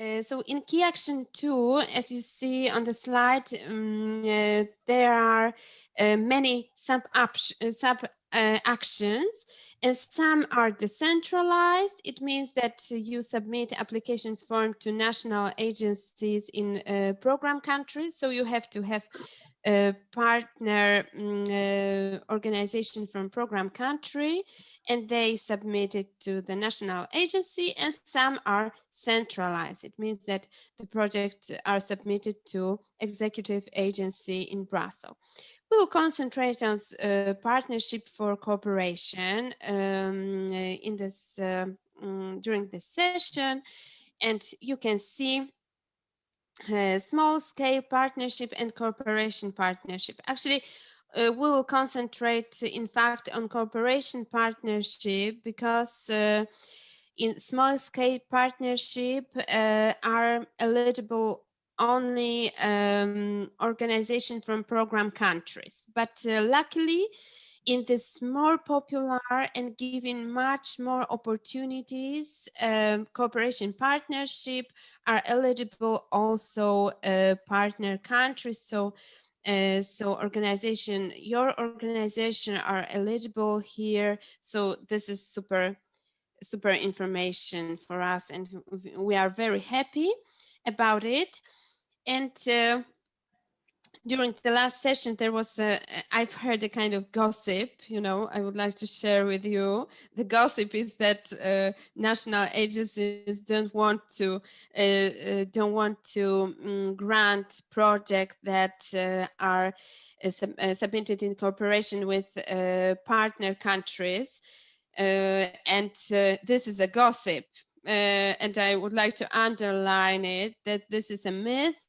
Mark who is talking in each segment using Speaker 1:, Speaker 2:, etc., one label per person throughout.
Speaker 1: Uh, so in key action two, as you see on the slide, um, uh, there are uh, many sub, sub actions and some are decentralized. It means that you submit applications form to national agencies in program countries. So you have to have a partner um, organization from program country and they submit it to the national agency and some are centralized. It means that the projects are submitted to executive agency in Brussels. We will concentrate on uh, partnership for cooperation um, in this uh, um, during this session and you can see uh, small scale partnership and cooperation partnership. Actually, uh, we will concentrate, in fact, on cooperation partnership because uh, in small scale partnership uh, are eligible only um, organization from program countries. But uh, luckily, in this more popular and giving much more opportunities, um, cooperation partnership are eligible also uh, partner countries. So uh, so organization, your organization are eligible here. So this is super, super information for us and we are very happy about it. And uh, during the last session, there was a, I've heard a kind of gossip, you know, I would like to share with you. The gossip is that uh, national agencies don't want to, uh, uh, don't want to um, grant projects that uh, are uh, sub uh, submitted in cooperation with partner countries. and this is a gossip. and I would like to underline it, that this is a myth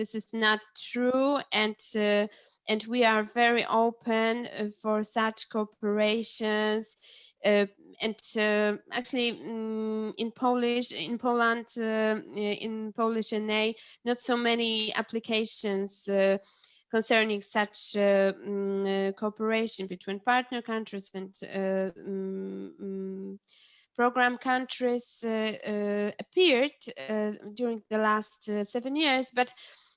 Speaker 1: this is not true and uh, and we are very open uh, for such cooperations uh, and uh, actually um, in Polish in Poland uh, in Polish NA not so many applications uh, concerning such um, cooperation between partner countries and um, program countries appeared during the last seven years but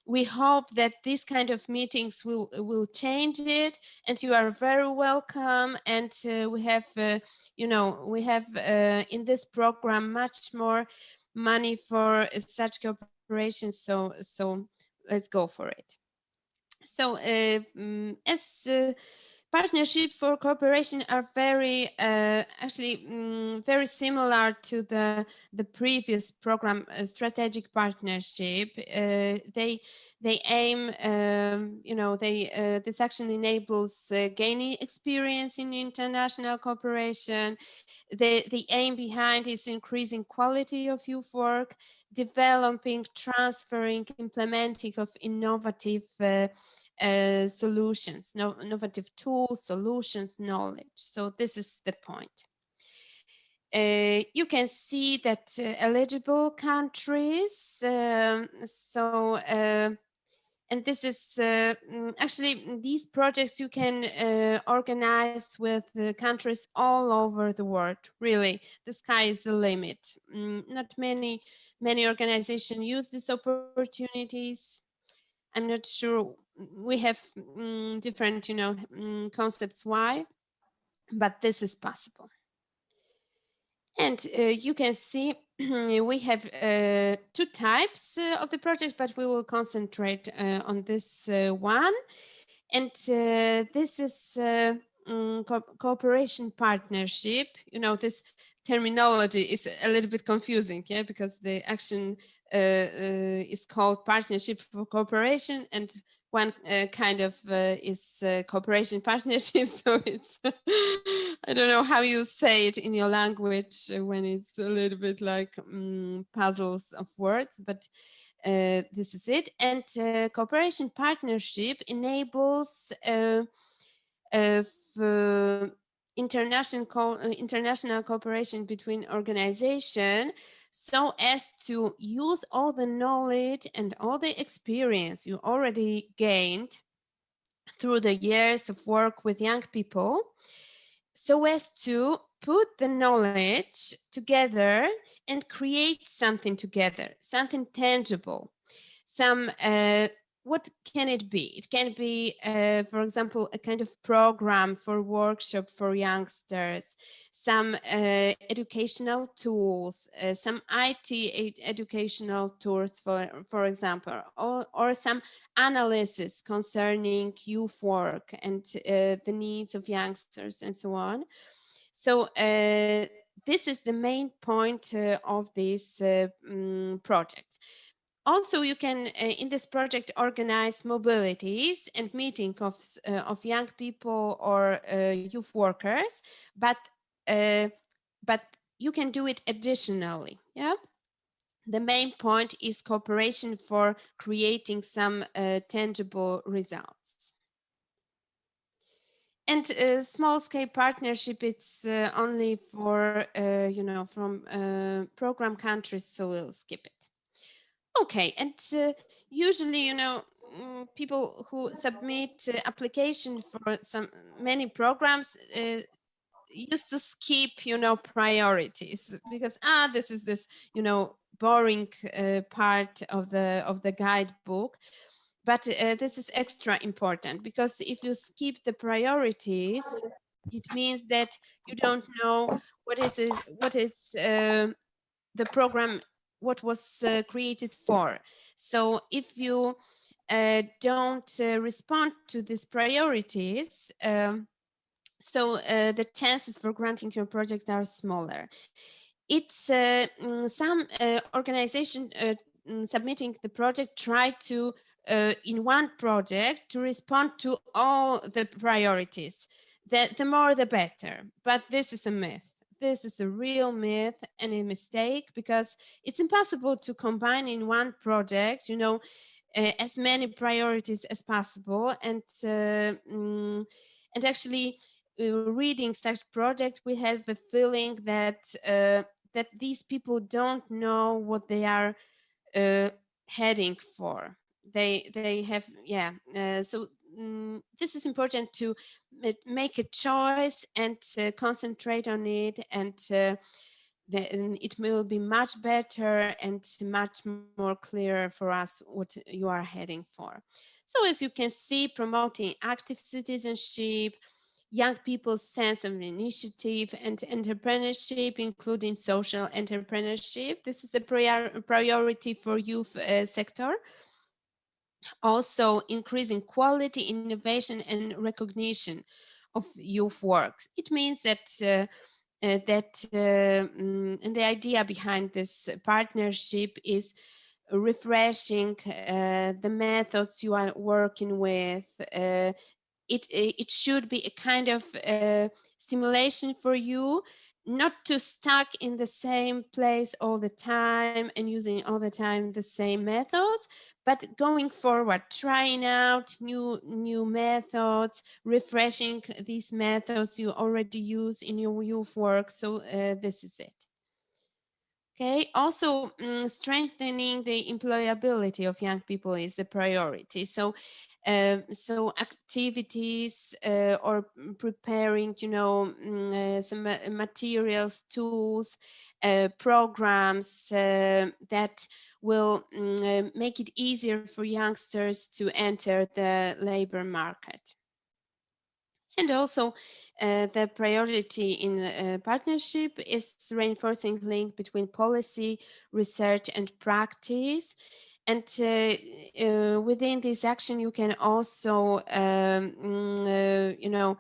Speaker 1: we hope that these kind of meetings will will change it and you are very welcome and uh, we have uh, you know we have uh, in this program much more money for such cooperations so so let's go for it. So um, as uh, partnership for cooperation are very uh, actually um, very similar to the the previous program uh, strategic partnership. Uh, they they aim um, you know they uh, this action enables uh, gaining experience in international cooperation. The the aim behind is increasing quality of youth work developing transferring implementing of innovative uh, solutions, no, innovative tools, solutions, knowledge. So this is the point. Uh, you can see that uh, eligible countries, um, so, uh, and this is uh, mm, actually these projects you can uh, organize with countries all over the world, really, the sky is the limit. Mm, not many, many organizations use these opportunities. I'm not sure we have um, different, you know, um, concepts why, but this is possible. And uh, you can see we have uh, two types uh, of the project, but we will concentrate uh, on this uh, one. And uh, this is um, co cooperation partnership. You know, this terminology is a little bit confusing, yeah, because the action is called partnership for cooperation and one uh, kind of uh, is uh, cooperation partnership. So it's, I don't know how you say it in your language uh, when it's a little bit like um, puzzles of words, but uh, this is it. And uh, cooperation partnership enables international co international cooperation between organization so as to use all the knowledge and all the experience you already gained through the years of work with young people so as to put the knowledge together and create something together, something tangible, some uh, what can it be? It can be, uh, for example, a kind of program for workshop for youngsters, some uh, educational tools, uh, some IT educational tools, for, for example, or, or some analysis concerning youth work and uh, the needs of youngsters and so on. So uh, this is the main point uh, of this um, project also you can uh, in this project organize mobilities and meeting of uh, of young people or uh, youth workers but uh, but you can do it additionally yeah? The main point is cooperation for creating some uh, tangible results. And uh, small scale partnership it's only for you know from program countries so we'll skip it Okay, and uh, usually, you know, mm, people who submit uh, application for some many programs uh, used to skip, you know, priorities because ah, this is this, you know, boring uh, part of the of the guidebook. But uh, this is extra important because if you skip the priorities, it means that you don't know what is it, what is uh, the program what was uh, created for. So if you uh, don't uh, respond to these priorities, um, so uh, the chances for granting your project are smaller. It's uh, mm, some uh, organization mm, submitting the project try to in one project to respond to all the priorities. The, the more the better, but this is a myth this is a real myth and a mistake because it's impossible to combine in one project, you know, uh, as many priorities as possible. And uh, mm, and actually, uh, reading such project, we have the feeling that uh, that these people don't know what they are uh, heading for. They they have yeah. Uh, so mm, this is important to make a choice and uh, concentrate on it and uh, then it will be much better and much more clear for us what you are heading for. So as you can see, promoting active citizenship, young people's sense of initiative and entrepreneurship, including social entrepreneurship. This is a prior priority for youth uh, sector also increasing quality, innovation, and recognition of youth works. It means that uh, uh, that uh, mm, the idea behind this partnership is refreshing uh, the methods you are working with. Uh, it it should be a kind of uh, stimulation for you not to stuck in the same place all the time and using all the time the same methods but going forward trying out new new methods refreshing these methods you already use in your youth work so uh, this is it Okay, also um, strengthening the employability of young people is the priority. So um, so activities uh, or preparing, you know, mm, uh, some materials, tools, uh, programs uh, that will uh, make it easier for youngsters to enter the labor market. And also uh, the priority in the partnership is reinforcing link between policy, research and practice. And uh, uh, within this action, you can also, um, mm, uh, you know,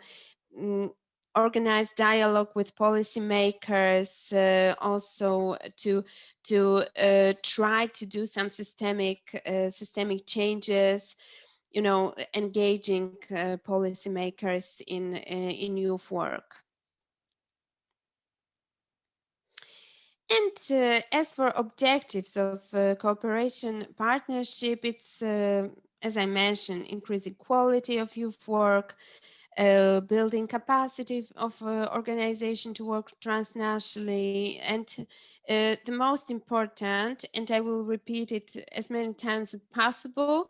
Speaker 1: mm, organize dialogue with policymakers, uh, also to to uh, try to do some systemic uh, systemic changes, you know, engaging policymakers in in youth work. And uh, as for objectives of uh, cooperation partnership, it's, uh, as I mentioned, increasing quality of youth work, uh, building capacity of uh, organization to work transnationally, and uh, the most important, and I will repeat it as many times as possible,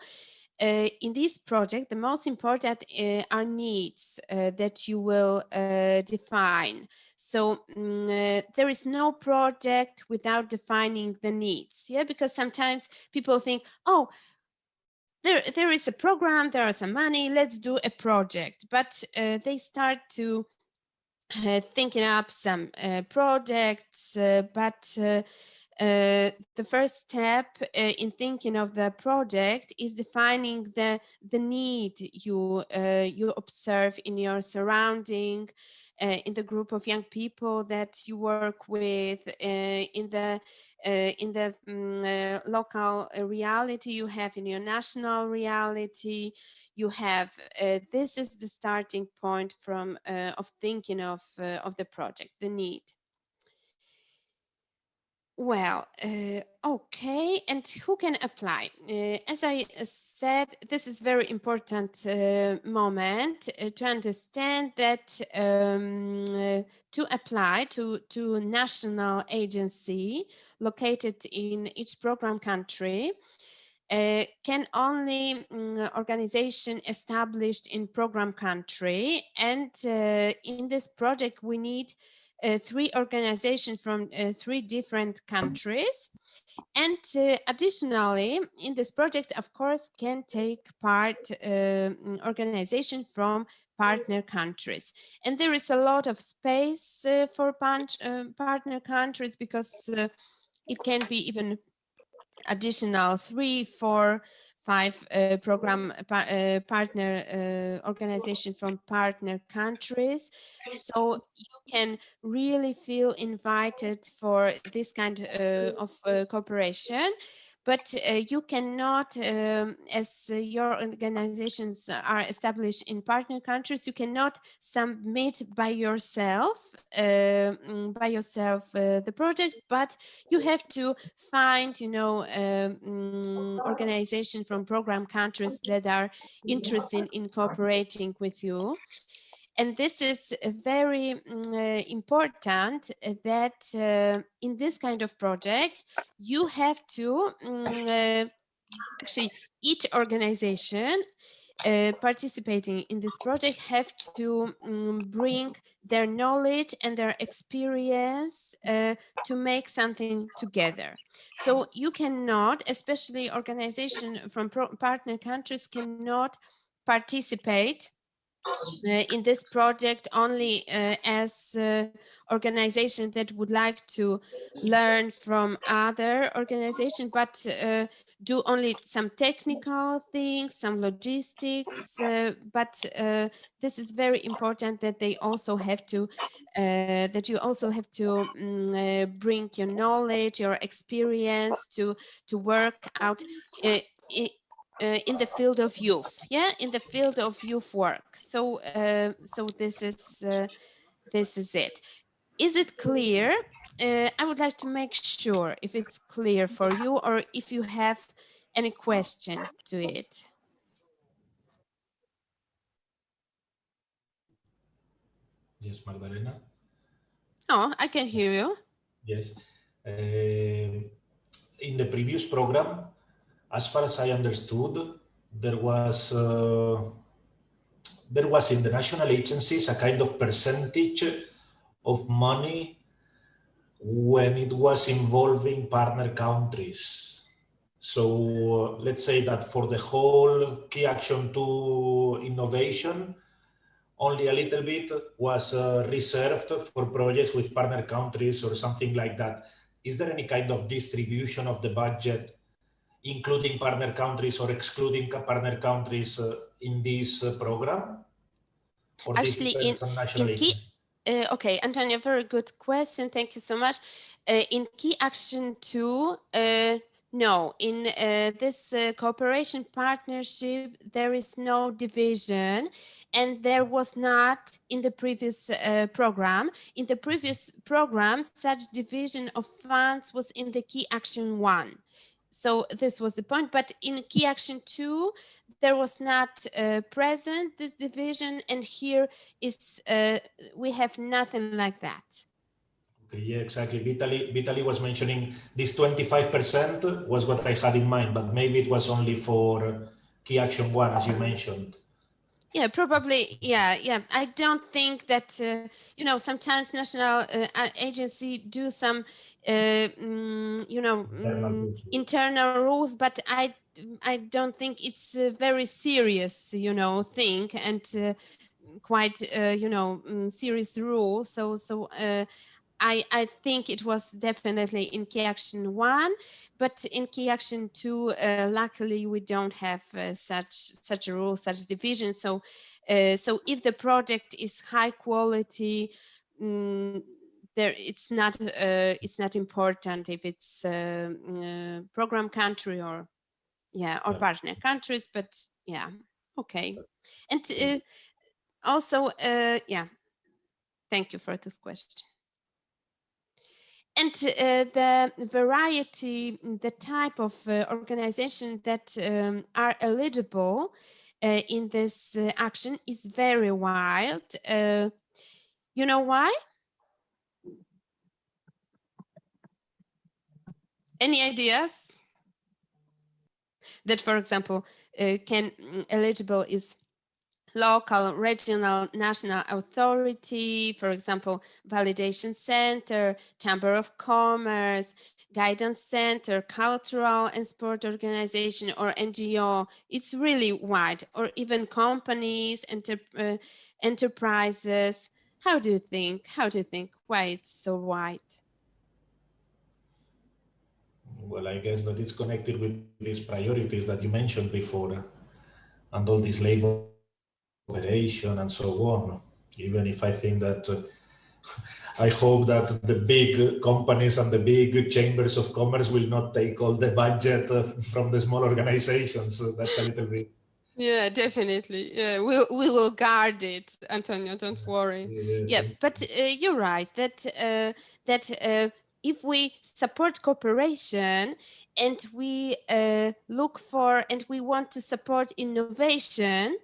Speaker 1: uh, in this project, the most important uh, are needs uh, that you will uh, define. So um, there is no project without defining the needs. Yeah, because sometimes people think, oh, there, there is a program, there is some money, let's do a project. But uh, they start to thinking up some projects, but uh, the first step uh, in thinking of the project is defining the the need you uh, you observe in your surrounding uh, in the group of young people that you work with uh, in the in the um, local reality you have in your national reality you have. This is the starting point from of thinking of of the project the need well, uh, okay, and who can apply? Uh, as I uh, said, this is very important uh, moment uh, to understand that um, uh, to apply to, to national agency located in each program country, can only um, organization established in program country and in this project we need uh, three organizations from uh, three different countries. And uh, additionally, in this project, of course, can take part um, organization from partner countries. And there is a lot of space uh, for uh, partner countries because uh, it can be even additional three, four, five uh, program uh, partner uh, organization from partner countries. So you can really feel invited for this kind uh, of uh, cooperation but uh, you cannot, um, as uh, your organizations are established in partner countries, you cannot submit by yourself, uh, by yourself uh, the project, but you have to find, you know, um, organizations from program countries that are interested in cooperating with you. And this is very uh, important uh, that uh, in this kind of project, you have to um, actually each organization uh, participating in this project have to um, bring their knowledge and their experience uh, to make something together. So you cannot, especially organization from partner countries cannot participate in this project only uh, as uh, organization that would like to learn from other organizations, but uh, do only some technical things, some logistics, uh, but uh, this is very important that they also have to, that you also have to um, bring your knowledge, your experience to, to work out uh, in the field of youth yeah in the field of youth work. So uh, so this is uh, this is it. Is it clear? Uh, i would like to make sure if it's clear for you or if you have any question to it.
Speaker 2: Yes magdalena?
Speaker 1: Oh i can hear you.
Speaker 2: Yes. Uh, in the previous program as far as I understood, there was uh, there was in the national agencies a kind of percentage of money when it was involving partner countries. So uh, let's say that for the whole key action two innovation, only a little bit was uh, reserved for projects with partner countries or something like that. Is there any kind of distribution of the budget including partner countries or excluding partner countries uh, in this uh, program?
Speaker 1: Or Actually, in, in key, uh, okay, Antonio, very good question. Thank you so much. Uh, in key action two, uh, no, in uh, this cooperation partnership, there is no division and there was not in the previous program. In the previous program, such division of funds was in the key action one so this was the point but in key action two there was not uh, present this division and here is uh, we have nothing like that.
Speaker 2: Okay yeah exactly. Vitali, Vitali was mentioning this 25 percent was what i had in mind but maybe it was only for key action one, as you mentioned.
Speaker 1: Yeah, probably. Yeah, yeah. I don't think that uh, you know. Sometimes national uh, agency do some, uh, mm, you know, internal, mm, rules. internal rules, but I I don't think it's a very serious, you know, thing and uh, quite, uh, you know, mm, serious rule. So so uh, I, I think it was definitely in key action one, but in key action two, uh, luckily we don't have uh, such such a rule, such division. So, uh, so if the project is high quality, um, there it's not uh, it's not important if it's uh, uh, program country or yeah or partner countries, but yeah, okay, and also yeah, thank you for this question and uh, the variety, the type of uh, organization that um, are eligible uh, in this uh, action is very wide. Uh, you know why? Any ideas? That, for example, uh, can mm, eligible is local, regional, national authority, for example, validation center, chamber of commerce, guidance center, cultural and sport organization or NGO. It's really wide or even companies, enter, uh, enterprises. How do you think? How do you think why it's so wide?
Speaker 2: Well, I guess that it's connected with these priorities that you mentioned before and all these labels operation and so on. Even if I think that uh, I hope that the big companies and the big chambers of commerce will not take all the budget uh, from the small organizations. So that's a little bit.
Speaker 1: Yeah, definitely. Yeah, we we'll, we will guard it, Antonio. Don't worry. Yeah, yeah but uh, you're right that uh, that uh, if we support cooperation and we uh, look for and we want to support innovation,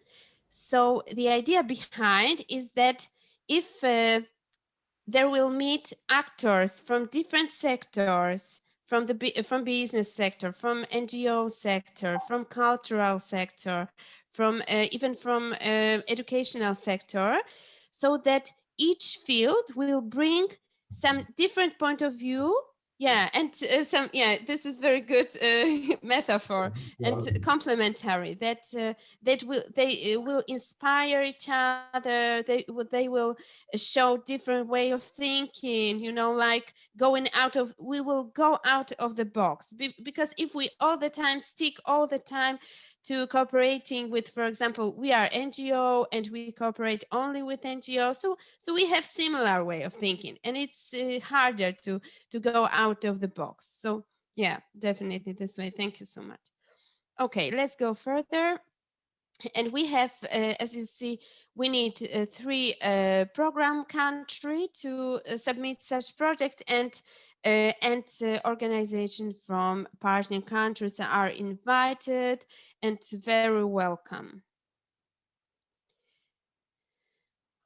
Speaker 1: so the idea behind is that if uh, there will meet actors from different sectors, from the from business sector, from NGO sector, from cultural sector, from uh, even from uh, educational sector, so that each field will bring some different point of view yeah and uh, some yeah this is very good uh, metaphor and complementary that uh, that will they uh, will inspire each other they will they will show different way of thinking you know like going out of we will go out of the box Be because if we all the time stick all the time to cooperating with, for example, we are NGO and we cooperate only with NGO. So, so we have similar way of thinking and it's uh, harder to, to go out of the box. So yeah, definitely this way. Thank you so much. Okay, let's go further. And we have, uh, as you see, we need uh, three uh, program country to uh, submit such project and uh, and uh, organizations from partner countries are invited and very welcome.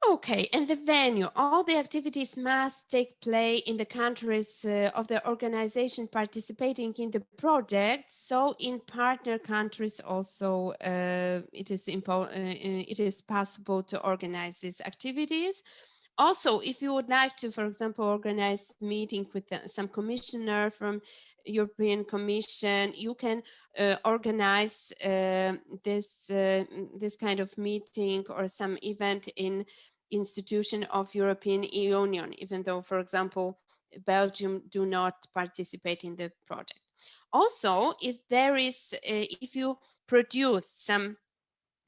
Speaker 1: Okay, and the venue, all the activities must take place in the countries uh, of the organization participating in the project. So in partner countries also uh, it, is uh, it is possible to organize these activities also, if you would like to, for example, organize meeting with uh, some commissioner from European Commission, you can uh, organize uh, this uh, this kind of meeting or some event in institution of European Union, even though, for example, Belgium do not participate in the project. Also, if there is, uh, if you produce some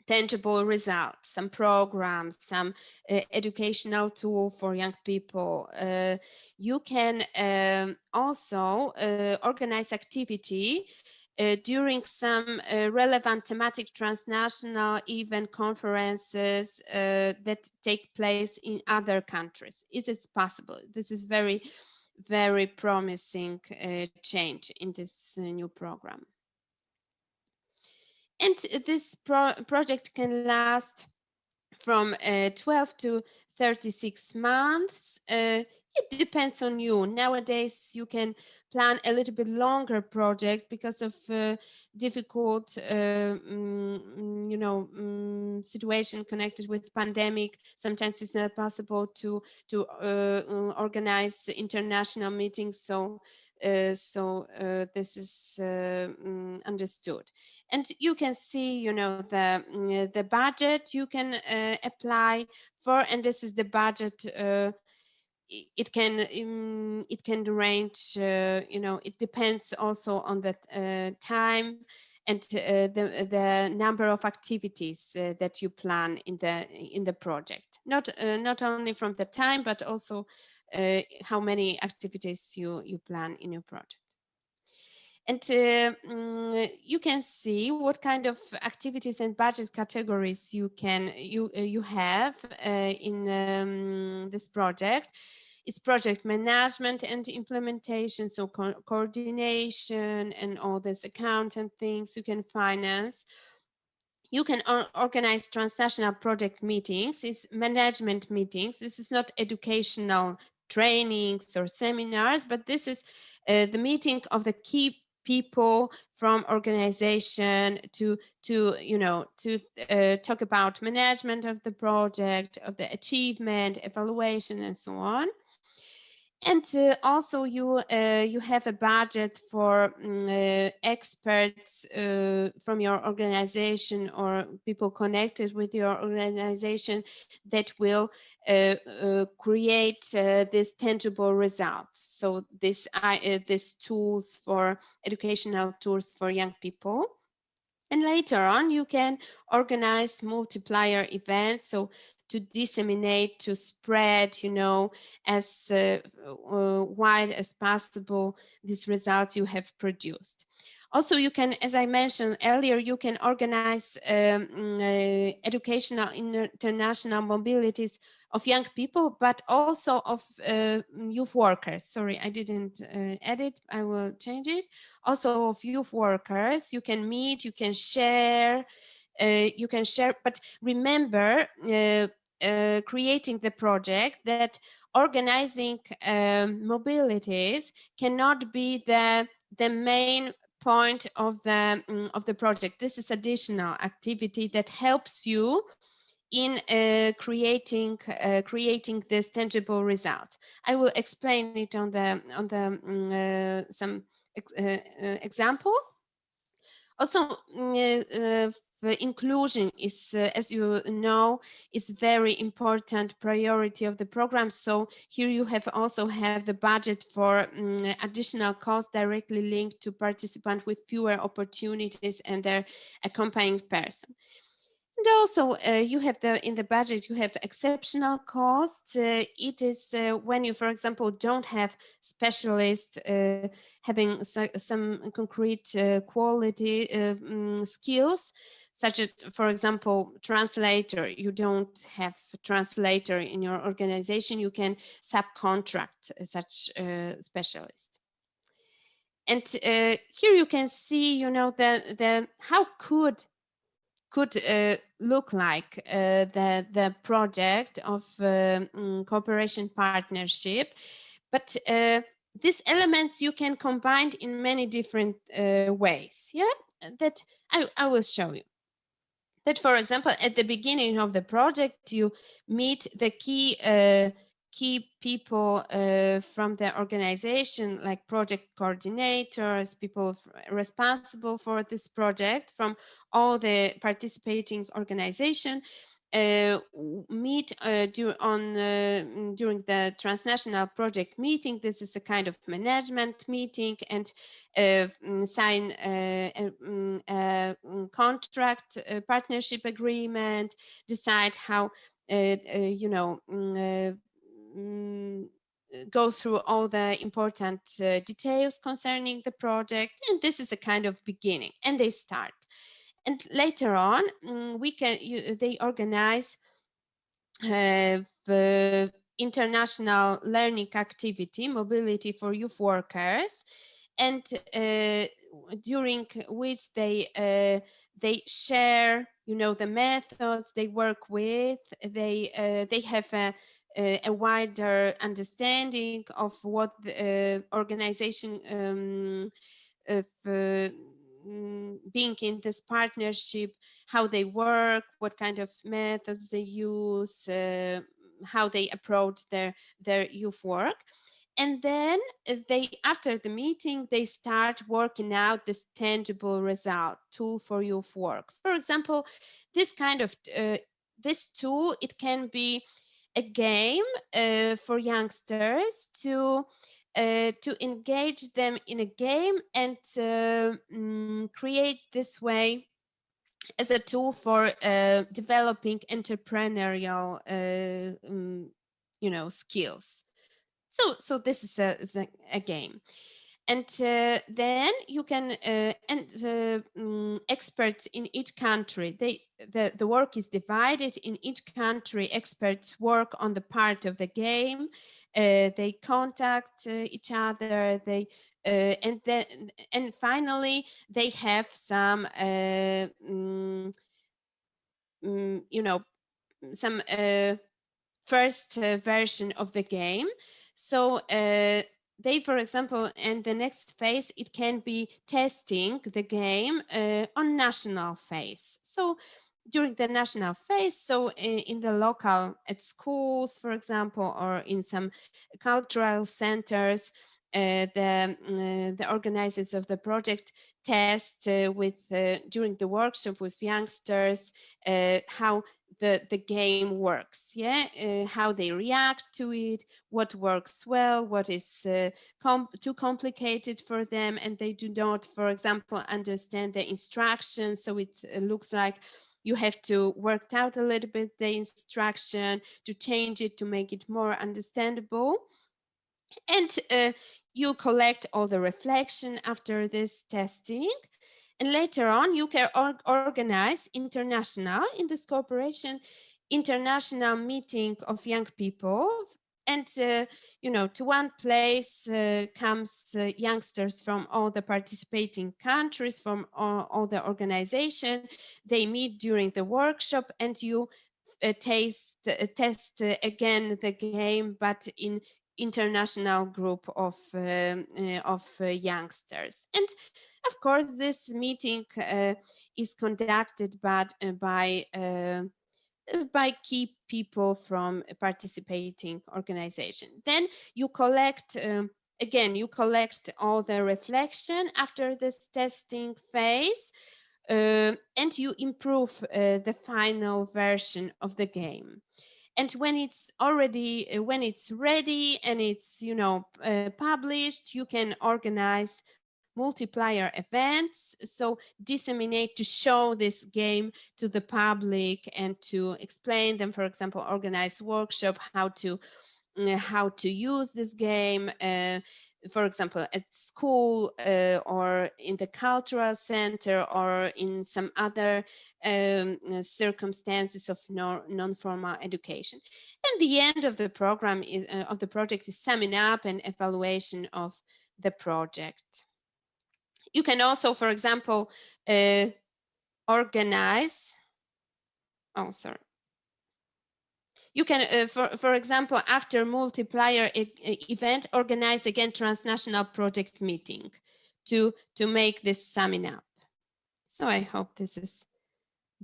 Speaker 1: tangible results, some programs, some uh, educational tool for young people. Uh, you can um, also uh, organize activity uh, during some uh, relevant thematic transnational event conferences uh, that take place in other countries. It is possible. This is very, very promising change in this new program. And this pro project can last from uh, 12 to 36 months. Uh, it depends on you. Nowadays, you can plan a little bit longer project because of uh, difficult, uh, um, you know, um, situation connected with pandemic. Sometimes it's not possible to to uh, uh organize international meetings. So, so uh, this is um, understood. And you can see, you know, the mm, the budget you can apply for, and this is the budget it can um, it can range uh, you know it depends also on the uh, time and uh, the the number of activities uh, that you plan in the in the project not uh, not only from the time but also uh, how many activities you you plan in your project and um, you can see what kind of activities and budget categories you can you uh, you have uh, in um, this project. It's project management and implementation, so co coordination and all this accountant things you can finance. You can organize transnational project meetings, it's management meetings. This is not educational trainings or seminars, but this is uh, the meeting of the key people from organization to to you know to uh, talk about management of the project of the achievement evaluation and so on and uh, also you uh, you have a budget for um, uh, experts uh, from your organization or people connected with your organization that will uh, uh, create these tangible results. So this these tools for educational tools for young people. And later on, you can organize multiplier events. So to disseminate, to spread, you know, as uh, uh, wide as possible these results you have produced. Also, you can, as I mentioned earlier, you can organize um, uh, educational international mobilities of young people, but also of uh, youth workers. Sorry, I didn't uh, edit. I will change it. Also of youth workers, you can meet, you can share, you can share, but remember uh, uh, creating the project that organizing um, mobilities cannot be the the main point of the um, of the project. This is additional activity that helps you in uh, creating uh, creating this tangible result I will explain it on the on the um, some uh, example. Also, mm, inclusion is, uh, as you know, is very important priority of the program. So here you have also have the budget for um, additional costs directly linked to participants with fewer opportunities and their accompanying person. And also uh, you have the in the budget, you have exceptional costs. Uh, it is uh, when you, for example, don't have specialists uh, having so, some concrete uh, quality um, skills, such as, for example, translator. You don't have translator in your organization. You can subcontract such specialist. And here you can see, you know, the, the how could could uh, look like uh, the, the project of um, cooperation partnership. But uh, these elements you can combine in many different uh, ways. Yeah, that I, I will show you. That, for example, at the beginning of the project, you meet the key uh, key people uh, from the organization, like project coordinators, people responsible for this project from all the participating organization, uh, meet uh, on uh, during the transnational project meeting. This is a kind of management meeting and uh, mm, sign a, uh, mm, a, mm, contract, a partnership agreement, decide how you know Mm, go through all the important uh, details concerning the project and this is a kind of beginning and they start. And later on um, we can you, they organize uh, the international learning activity mobility for youth workers and uh, during which they uh, they share you know the methods they work with. They uh, they have a uh, a wider understanding of what the uh, organization um, of uh, mm, being in this partnership, how they work, what kind of methods they use, uh, how they approach their, their youth work. And then uh, they, after the meeting, they start working out this tangible result tool for youth work. For example, this kind of, uh, this tool, it can be a game uh, for youngsters to uh, to engage them in a game and mm, create this way as a tool for uh, developing entrepreneurial, um, you know, skills. So, so this is a, a, a game and uh, then you can uh, and the um, experts in each country they the, the work is divided in each country experts work on the part of the game uh, they contact uh, each other they uh, and then and finally they have some um, you know some first version of the game. So they, for example, in the next phase, it can be testing the game uh, on national phase. So during the national phase, so in, in, the local, at schools, for example, or in some cultural centers, uh, the, uh, the organizers of the project test uh, with uh, during the workshop with youngsters uh, how the, the game works, yeah, uh, how they react to it, what works well, what is uh, com too complicated for them, and they do not, for example, understand the instructions, so it looks like you have to work out a little bit the instruction to change it to make it more understandable. And uh, you collect all the reflection after this testing and later on, you can or organize international, in this cooperation, international meeting of young people. And, uh, you know, to one place uh, comes uh, youngsters from all the participating countries, from all, all, the organization. They meet during the workshop and you uh, taste, uh, test uh, again the game, but in international group of, um, of youngsters. And of course, this meeting uh, is conducted by, uh, by, uh, by key people from participating organization. Then you collect, um, again, you collect all the reflection after this testing phase uh, and you improve uh, the final version of the game and when it's already uh, when it's ready and it's you know uh, published you can organize multiplier events. So disseminate to show this game to the public and to explain them, for example, organize workshop, how to uh, how to use this game, uh, for example, at school uh, or in the cultural center or in some other um, circumstances of non-formal education. And the end of the program is, uh, of the project is summing up and evaluation of the project. You can also, for example, uh, organize, oh, sorry. You can, uh, for, for example, after multiplier e event, organize again transnational project meeting to, to make this summing up. So I hope this is,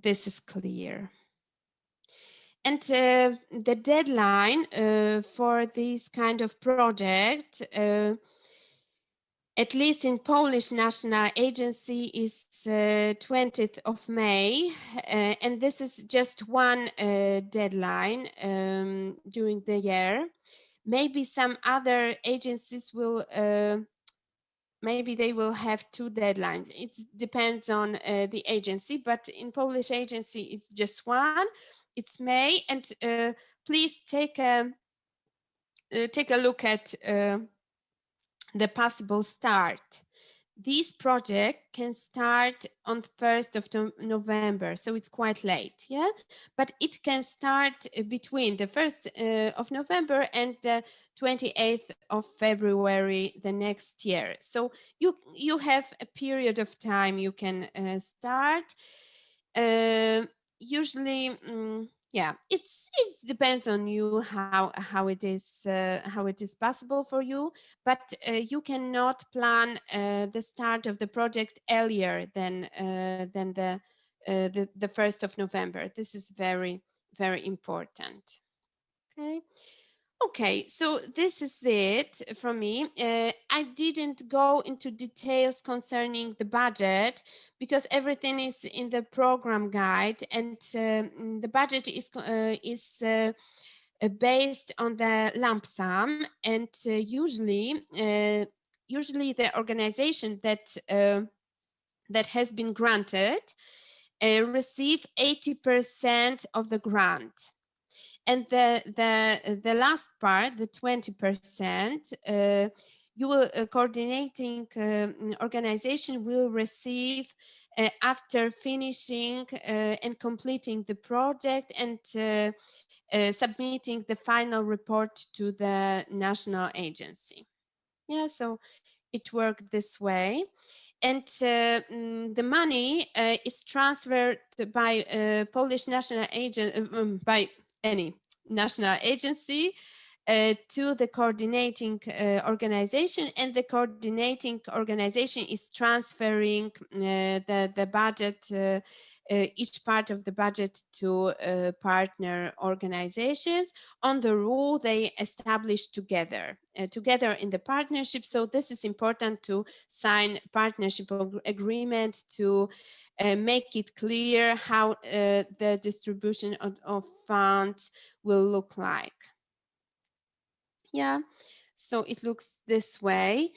Speaker 1: this is clear. And uh, the deadline uh, for this kind of project uh, at least in Polish National Agency is uh, 20th of May, uh, and this is just one uh, deadline um, during the year. Maybe some other agencies will, uh, maybe they will have two deadlines. It depends on uh, the agency, but in Polish agency, it's just one. It's May, and uh, please take a take a look at the possible start. This project can start on 1st of November, so it's quite late, yeah? But it can start uh, between the 1st uh, of November and the 28th of February the next year. So you, you have a period of time you can uh, start. Uh, usually, um, yeah it's it depends on you how how it is uh, how it is possible for you but uh, you cannot plan uh, the start of the project earlier than uh, than the, uh, the the first of november. This is very very important. Okay Okay, so this is it from me. Uh, I didn't go into details concerning the budget because everything is in the program guide and um, the budget is, uh, is uh, uh based on the lump sum and uh, usually uh, usually the organization that that has been granted receive 80% of the grant and the the the last part the 20 percent uh, you will uh, coordinating um, organization will receive uh, after finishing uh, and completing the project and uh, uh, submitting the final report to the national agency. Yeah so it worked this way. And mm, the money is transferred by Polish national agent um, by any national agency uh, to the coordinating uh, organization and the coordinating organization is transferring uh, the, the budget, uh, each part of the budget to uh, partner organizations on the rule they establish together, together in the partnership. So this is important to sign partnership agreement to uh, make it clear how uh, the distribution of, of, funds will look like. Yeah, so it looks this way.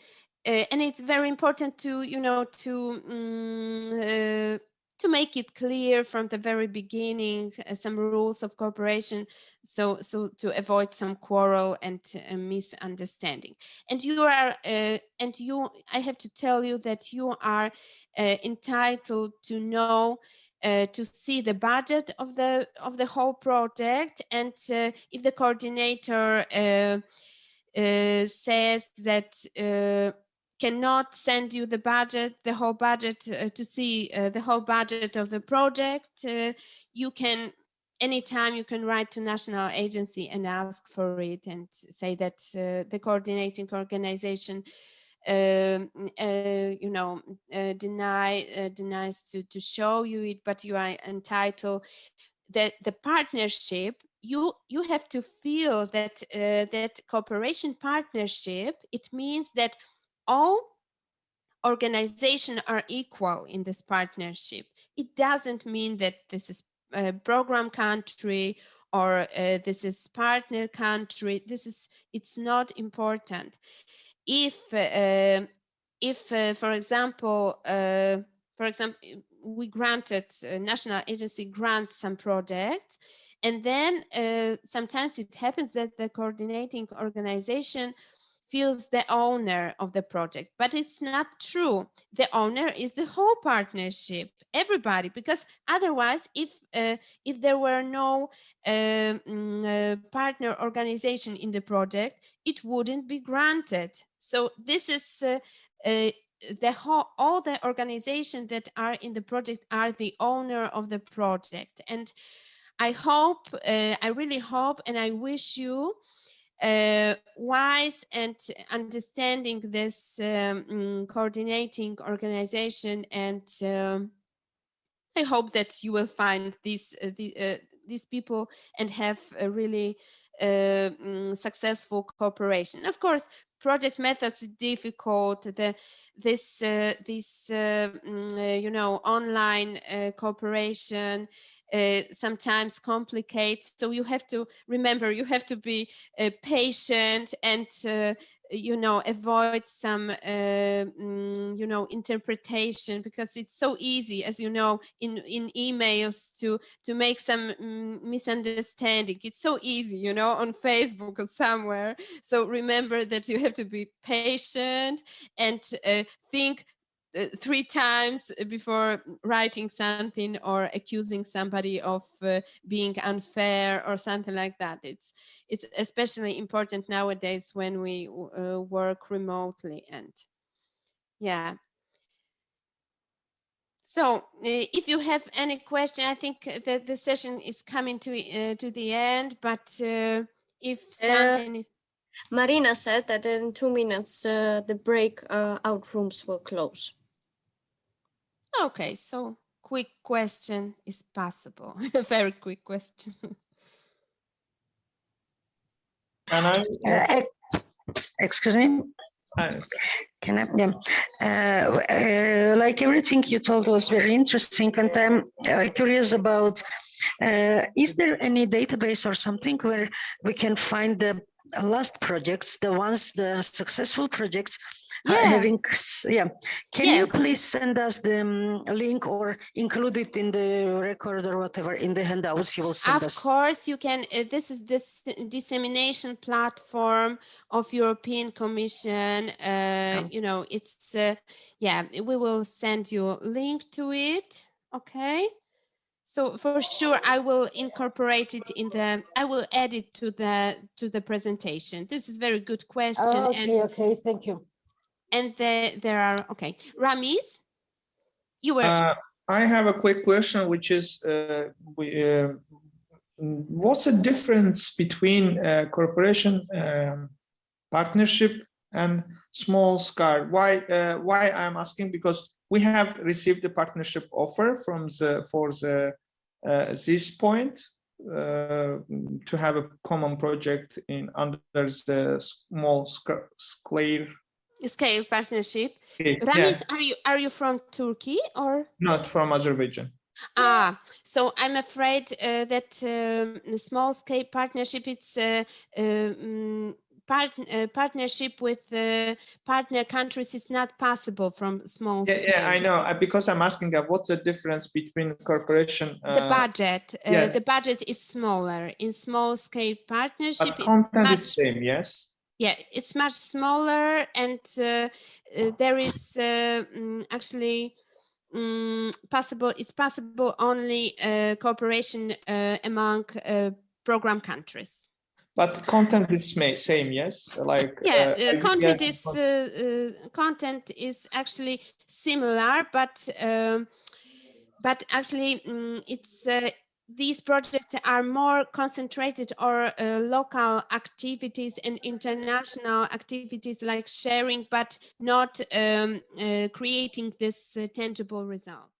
Speaker 1: Uh, and it's very important to, you know, to um, to make it clear from the very beginning uh, some rules of cooperation so so to avoid some quarrel and uh, misunderstanding. And you are uh, and you i have to tell you that you are uh, entitled to know uh, to see the budget of the of the whole project. And uh, if the coordinator says that cannot send you the budget, the whole budget uh, to see uh, the whole budget of the project, uh, you can anytime you can write to national agency and ask for it and say that uh, the coordinating organization um, uh, you know uh, deny denies to to show you it but you are entitled that the partnership you you have to feel that that cooperation partnership it means that all organizations are equal in this partnership. It doesn't mean that this is a program country or uh, this is partner country. This is, it's not important. If, uh, if uh, for example, uh, for example, we granted, uh, national agency grants some project and then uh, sometimes it happens that the coordinating organization feels the owner of the project, but it's not true. The owner is the whole partnership, everybody, because otherwise, if uh, if there were no uh, uh, partner organization in the project, it wouldn't be granted. So this is uh, the whole, all the organizations that are in the project are the owner of the project. And I hope, uh, I really hope, and I wish you uh, wise and understanding this um, mm, coordinating organization and um, I hope that you will find these uh, the, uh, these people and have a really uh, mm, successful cooperation. Of course, project methods difficult. The this uh, this uh, mm, you know online cooperation uh, sometimes complicate. So you have to remember, you have to be uh, patient and uh, you know avoid some uh, mm, you know interpretation because it's so easy as you know in in emails to to make some mm, misunderstanding it's so easy you know on facebook or somewhere so remember that you have to be patient and uh, think three times before writing something or accusing somebody of uh, being unfair or something like that. It's it's especially important nowadays when we uh, work remotely and yeah. So uh, if you have any question, I think that the session is coming to uh, to the end, but uh, if something is
Speaker 3: Marina said that in two minutes, uh, the break uh, out rooms will close.
Speaker 1: Okay, so quick question is possible. A very quick question.
Speaker 4: Can I?
Speaker 5: Uh, Excuse me,
Speaker 4: uh,
Speaker 5: can I, yeah, uh, uh, like everything you told was very interesting and I'm uh, curious about, uh, is there any database or something where we can find the last projects, the ones, the successful projects
Speaker 1: Yeah.
Speaker 5: having, yeah. Can
Speaker 1: Yeah.
Speaker 5: you please send us the um, link or include it in the record or whatever in the handouts you will send
Speaker 1: Of
Speaker 5: us?
Speaker 1: course, you can. Uh, this is this dissemination platform of European Commission. Uh, You know, it's uh, yeah. We will send you a link to it. Okay. So for sure, I will incorporate it in the. I will add it to the to the presentation. This is very good question,
Speaker 5: Oh, Okay,
Speaker 1: and
Speaker 5: okay, thank you.
Speaker 1: And the, there are okay. Ramis, you were
Speaker 4: Uh, I have a quick question, which is, uh, we, uh, what's the difference between uh, cooperation um, partnership and small scale? Why? Uh, why I'm asking because we have received a partnership offer from the for the uh, this point uh, to have a common project in under the small sca- scale.
Speaker 1: Scale partnership.
Speaker 4: Yeah,
Speaker 1: Ramis, are you are you from Turkey or?
Speaker 4: not from Azerbaijan.
Speaker 1: Ah, so I'm afraid uh, that um, the small scale partnership, it's a um, part, uh, partnership with uh, partner countries is not possible from small
Speaker 4: Yeah,
Speaker 1: scale.
Speaker 4: yeah, I know. uh, Because I'm asking, uh, what's the difference between cooperation?
Speaker 1: The
Speaker 4: uh,
Speaker 1: budget, uh,
Speaker 4: yes.
Speaker 1: the budget is smaller in small scale partnership.
Speaker 4: But content
Speaker 1: much-
Speaker 4: is same, yes?
Speaker 1: Yeah, it's much smaller and uh, uh, there is uh, mm, actually mm, possible, it's possible only uh, cooperation uh, among uh, program countries.
Speaker 4: But content is same, yes? Like.
Speaker 1: Yeah, content is uh, uh, content is actually similar, but um, but actually mm, it's uh, these projects are more concentrated or uh, local activities and international activities like sharing, but not um, uh, creating this uh, tangible result.